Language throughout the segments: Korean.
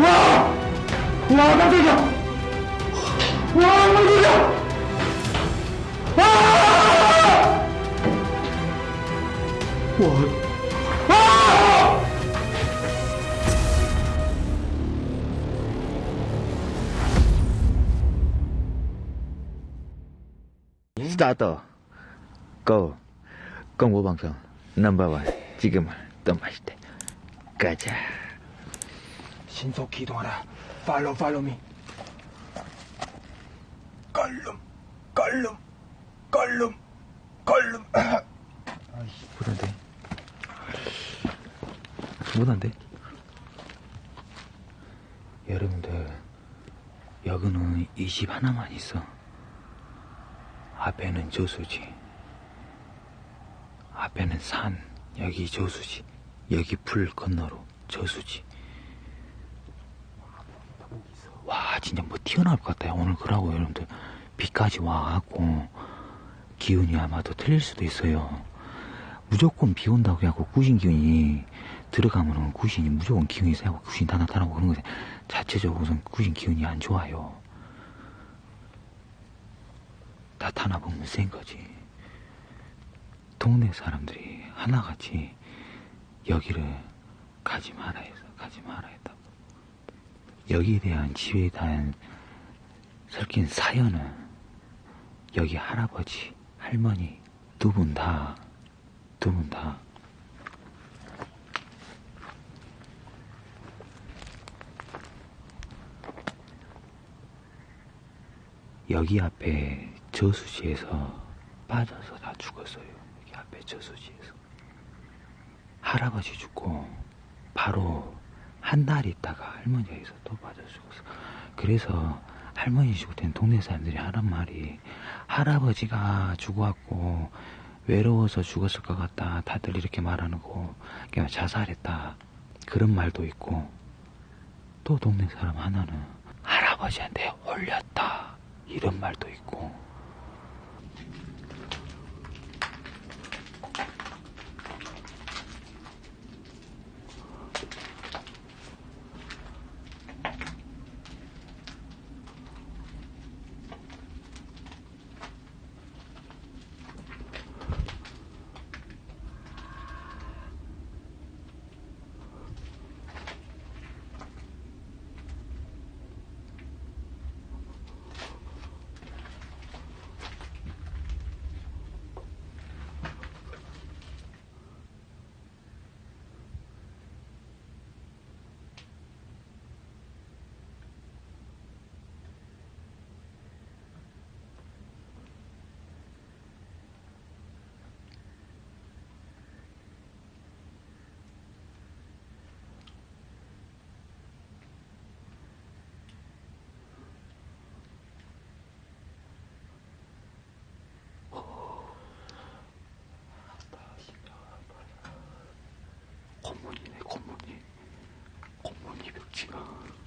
와! 와, 깜짝이야! 와, 깜짝이야! 와! 와! 와! 스타트 고 공부 방송 넘버원 지금은 또 맛있대 가자 신속히 이동하라. 팔로우 팔로우 미. 걸름, 걸름, 걸름, 걸름. 못한데 못한데 여러분들 여기는 이 집 하나만 있어 앞에는 저수지 앞에는 산 여기 저수지 여기 풀 건너로 저수지 와 진짜 뭐 튀어나올 것 같아요. 오늘 그러고 여러분들 비까지 와갖고 기운이 아마도 틀릴 수도 있어요. 무조건 비 온다고 해갖고 구신 기운이 들어가면은 구신이 무조건 기운이 세고 구신 다 나타나고 그런 거지. 자체적으로 우선 구신 기운이 안 좋아요. 나타나 보면 센 거지. 동네 사람들이 하나같이 여기를 가지 마라 해서 가지 마라 했다고 여기에 대한 지혜에 대한 설킨 사연은 여기 할아버지 할머니 두 분 다 두 분 다 여기 앞에 저수지에서 빠져서 다 죽었어요. 여기 앞에 저수지에서. 할아버지 죽고 바로 한 달 있다가 할머니가 있어 또 빠져 죽었어. 그래서 할머니 죽을 땐 동네 사람들이 하는 말이 할아버지가 죽어갖고 외로워서 죽었을 것 같다. 다들 이렇게 말하는 거. 그냥 자살했다. 그런 말도 있고 또 동네 사람 하나는 할아버지한테 홀렸다. 이런 말도 있고 違う。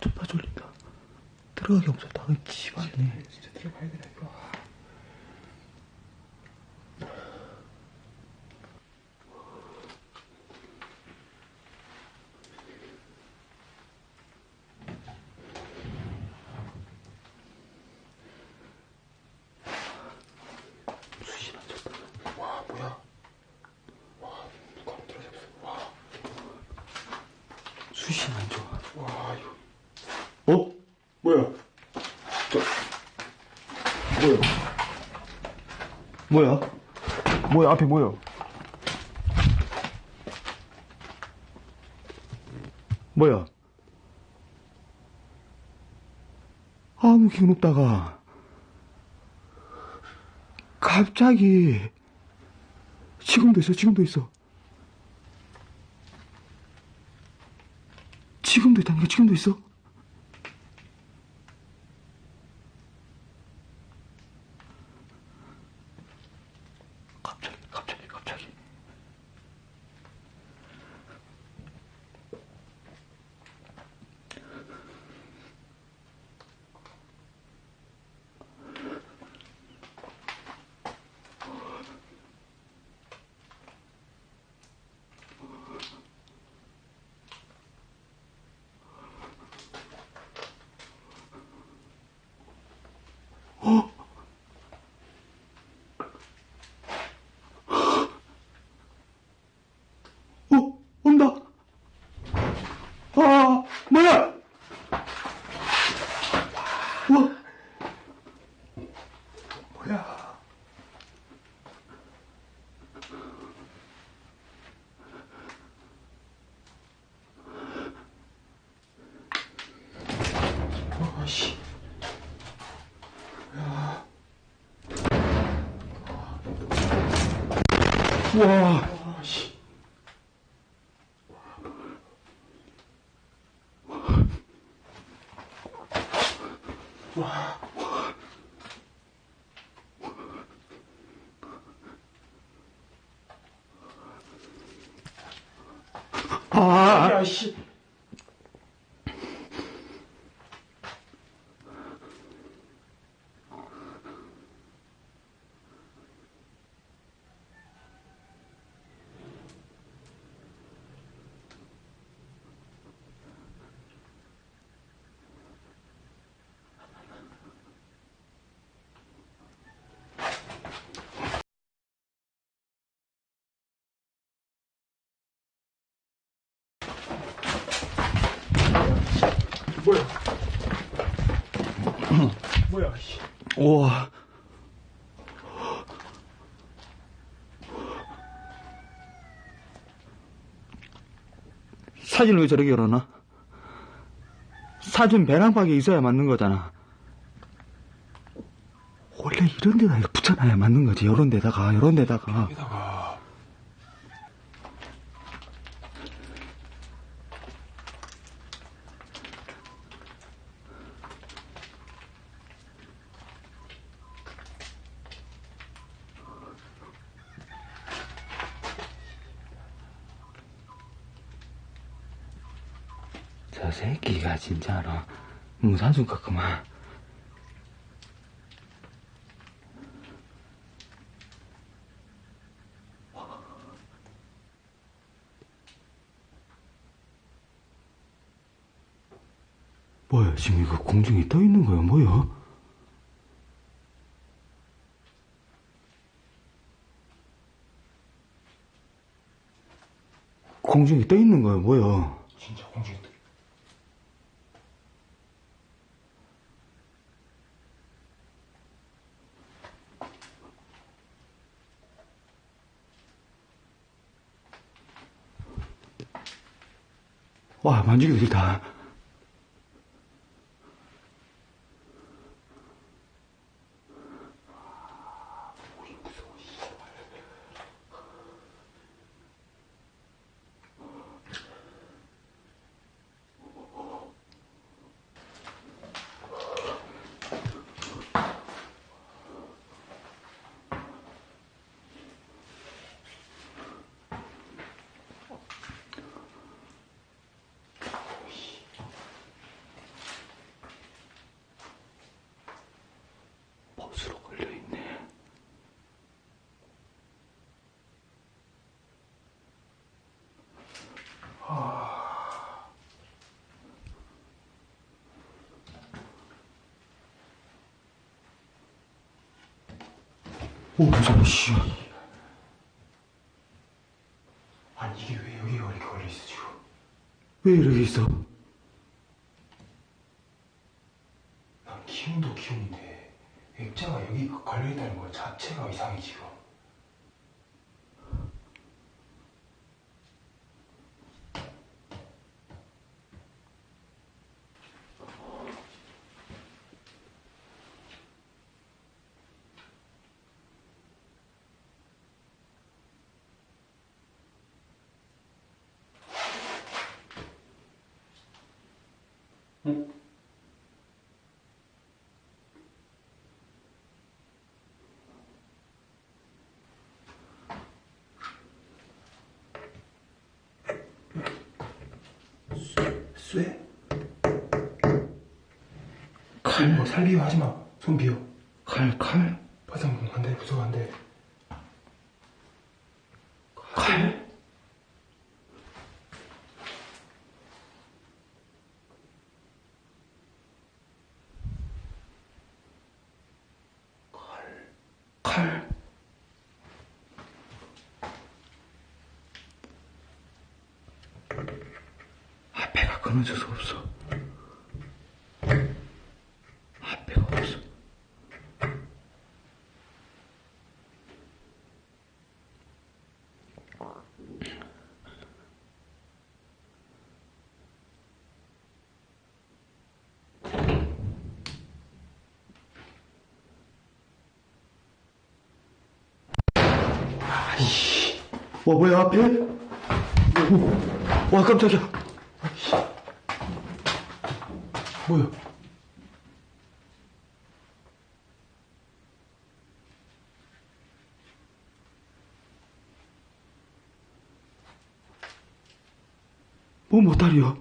존나 졸린다. 들어가기 없었다 지발이네 진짜 들어가야 되나, 이거. 수신 안 쳤다 와, 뭐야. 와, 누가 들어잡았어. 와, 수신 안 좋아 와, 이거. 어? 뭐야? 저, 뭐야? 뭐야? 앞에 뭐야? 뭐야? 아무 기운 없다가 갑자기 지금도 있어, 지금도 있어. 지금도 있다니까, 지금도 있어. 와, 씨. 아, 야, 씨. 뭐야? 뭐 야, 씨. 우와. 사진을 왜 저렇게 열어놔? 사진 배낭박에 있어야 맞는 거잖아. 원래 이런 데다 붙여놔야 맞는 거지. 이런 데다가, 이런 데다가. 여기다가. 저 새끼가 진짜로 것 그만. 뭐야, 지금 이거 공중에 떠 있는 거야, 뭐야? 공중에 떠 있는 거야, 뭐야? 진짜 공중에 떠. 와, 만지기 싫다. 못으로 걸려있네. 오, 무서워, 씨. 아니, 이게 왜 여기가 이렇게 걸려있어, 지금? 왜 이렇게 있어? 난 기운도 기운인데, 액자가 여기 걸려있다는 것 자체가 이상해, 지금. 쇠? 칼, 뭐 살비워 하지 마. 손 비워. 칼, 칼? 바닥 안 돼, 무서워, 안 돼. 칼? 칼? 앞에 가 끊어져서 없어. 앞에가 없어. 아이씨. 와, 뭐야, 앞에? 와, 깜짝이야. 뭐야? 뭐, 보따리야?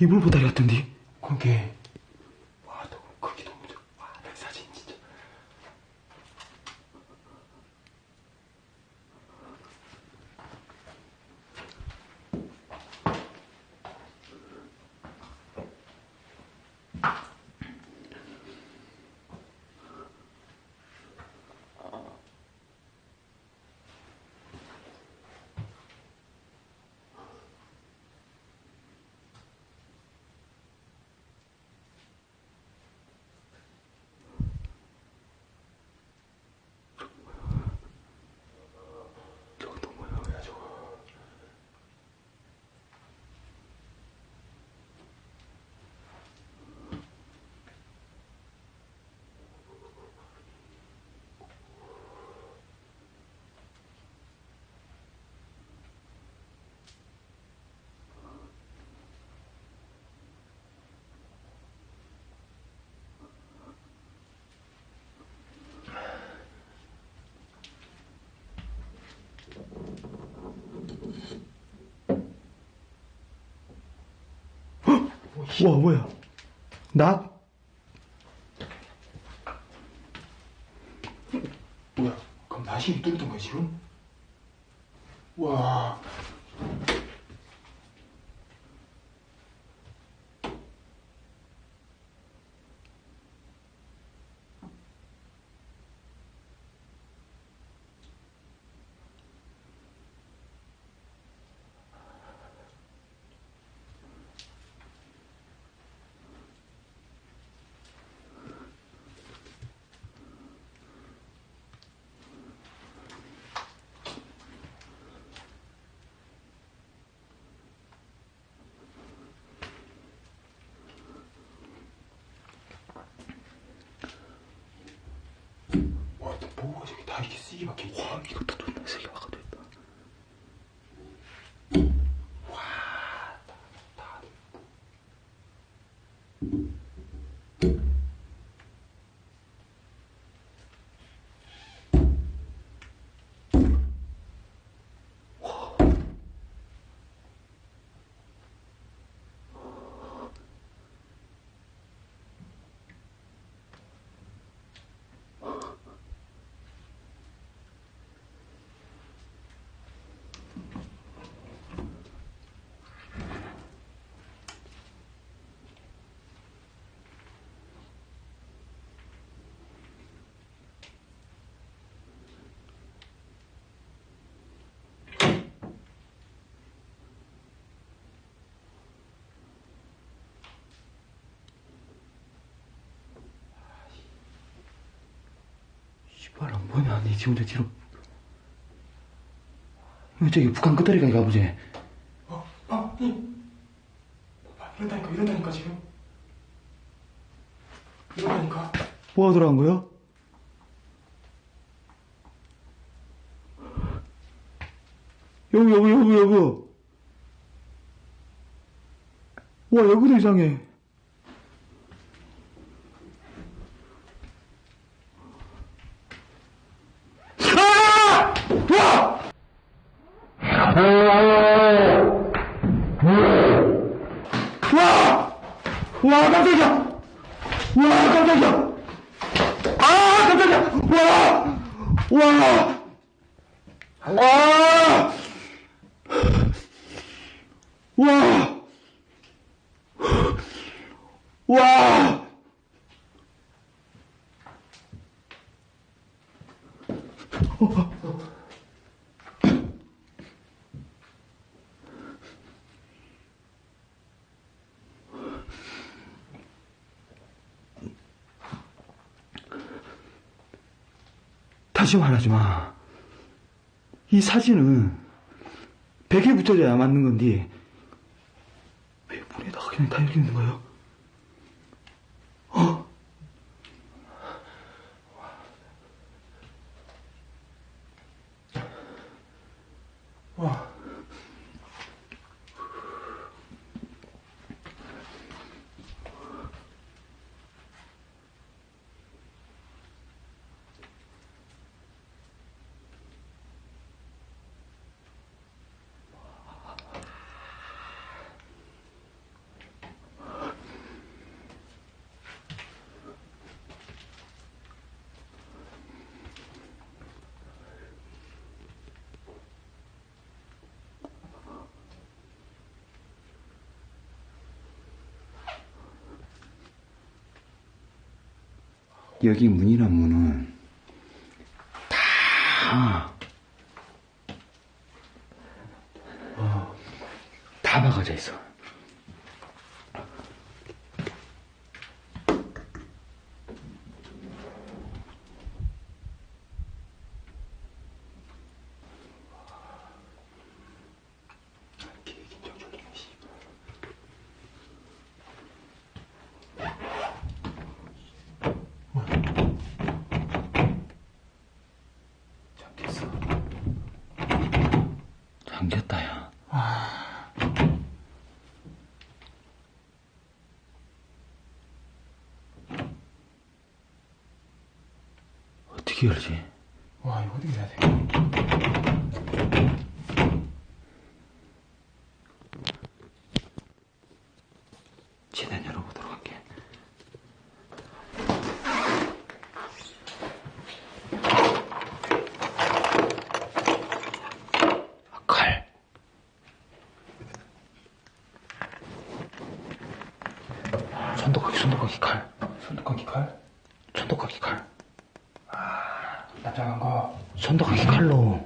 이불 보따리 같던데? 그게 와, 너 크기 너무 좋아. 와, 나 사진 진짜. 저거 또 뭐야, 뭐야 저거. 와, 뭐야? 나? 뭐야? 그럼 나신이 뚫렸던 거야 지금? 와. 와, 또 뭐가 저기 다 이렇게 쓰기 박혀 있지? 와, 이것도 존나 세게 박아도 있다. 안 보냐? 니 지금 저 뒤로. 저기 북한 끝다리가 가보지. 어, 어, 이. 봐, 이런다니까, 이런다니까 지금. 이런다니까. 뭐가 들어간 거야? 여기, 여기, 여기, 여기. 와, 여기도 이상해. 아! 와! 와! 와, 깜짝이야! 와, 깜짝이야! 아, 깜짝이야! 와! 와! 아! 와! 와! 다시 말하지 마. 이 사진은 벽에 붙여져야 맞는 건데 왜 문에다가 그냥 다 있는 거예요? 여기 문이란 문은 다, 어, 다 박아져 있어. 계획인 적 졸리네, 씨. 잠겼어. 잠겼다, 야. 어떻게 열지? 와, 이거 어떻게 해야 돼? 최대한 열어보도록 할게. 아, 칼. 손도깎이, 손도깎이 칼. 손톱깎이 칼? 손도깎이 칼. 납작한 거. 손도깎이 칼로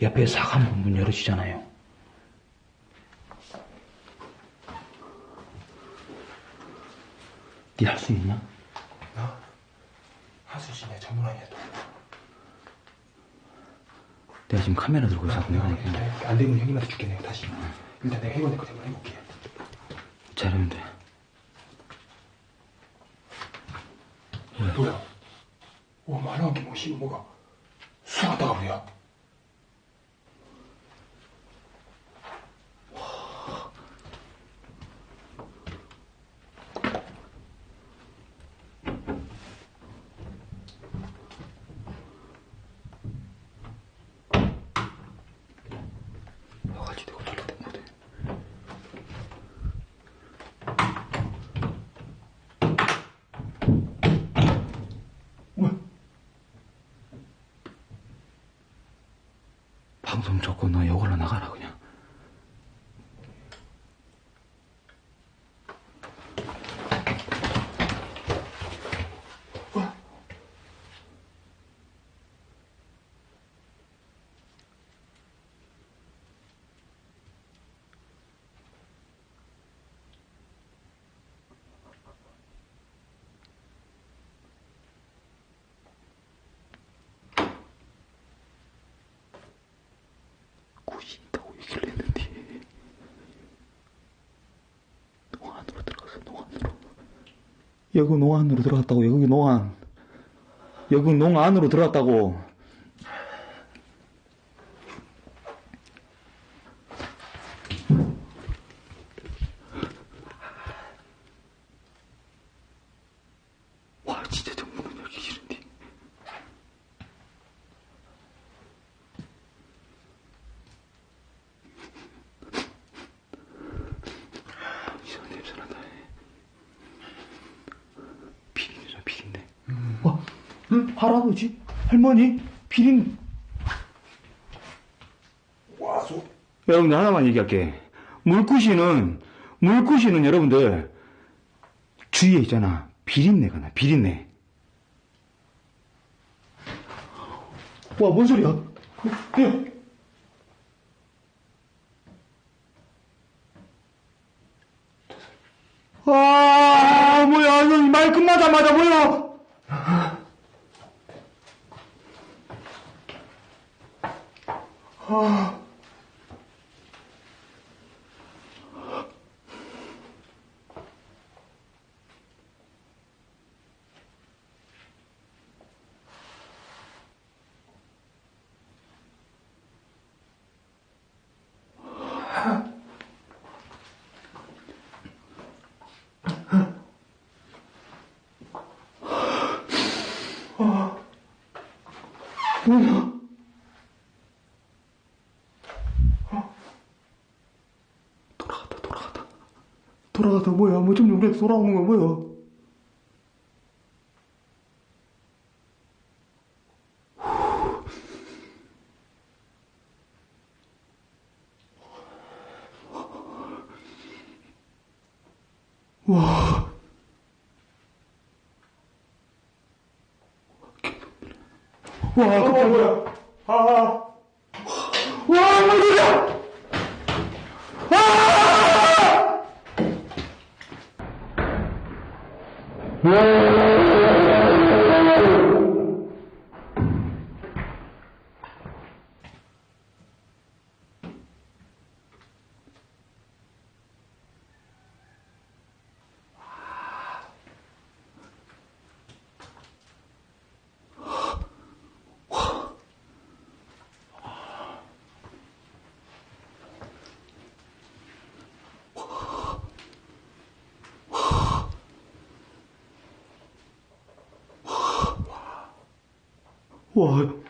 옆에 사과문 문 열어주잖아요. 니할수 있냐? 나? 하수진의 전문 아니야, 또. 내가 지금 카메라 들고 있어. 내가 안, 돼. 안 되면 형님한테 줄게, 내가 다시. 일단 내가 해본 데까지 한번 해볼게. 잘하면 돼. 뭐야? 와, 말하는 게 뭐, 씨, 뭐가. 수사 갔다가 뭐야? 와가지고 내가 돌려댄 거든. 뭐야? 방송 접고 너 이걸로 나가라 그냥. 뭐야? 구시 있다고 얘기를 했는데 농안으로 들어갔어 농안으로 여기 농안으로 들어갔다고 여기 농안. 여기 농안으로 들어갔다고 여러분들 하나만 얘기할게. 물구시는, 물구시는 여러분들 주위에 있잖아. 비린내가 나, 비린내. 와, 뭔 소리야? 야! 아, 뭐야, 말 끝나자마자 뭐야! 아. 아, 뭐야? 돌아갔다, 돌아갔다. 돌아갔다, 뭐야? 뭐 좀 전에 돌아온 거야, 뭐야? 와.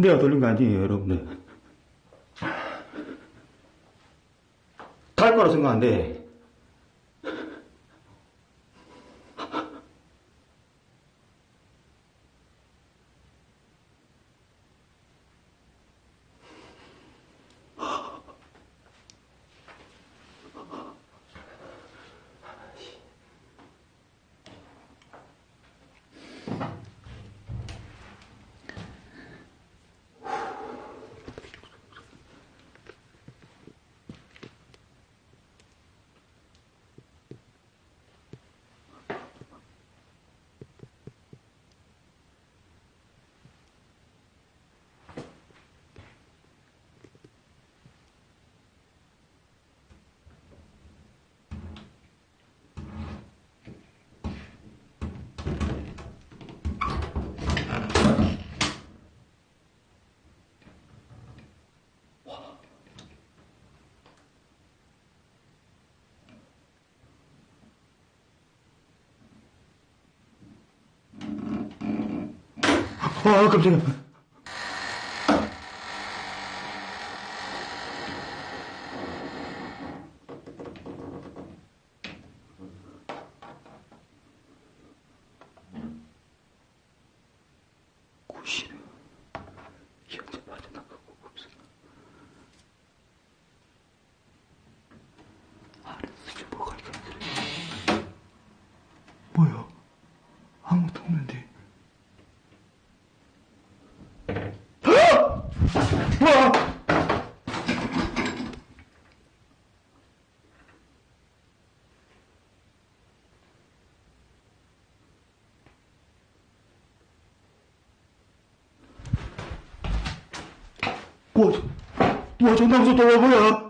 내가 돌린 거 아니에요, 여러분들. 갈 거라 생각 안 돼. 아, 깜짝이야. 구시는 현재 빠져나가고 없어. 알았어, 좀 뭐가 이렇게 뭐야? 아무것도 없는데. 와! 와, 저- 와, 존나 무섭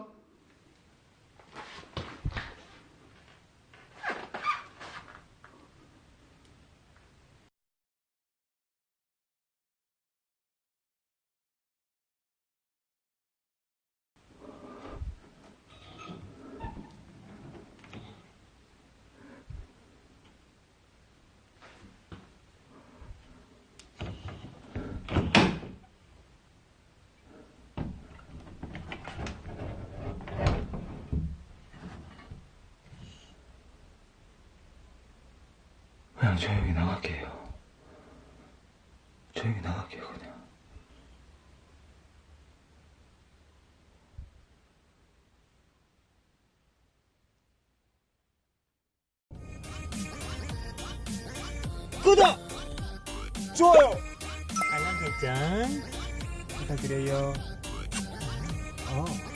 그냥 조용히 나갈게요. 조용히 나갈게요, 그냥. 구독, 좋아요, 알람 설정 부탁드려요. 어.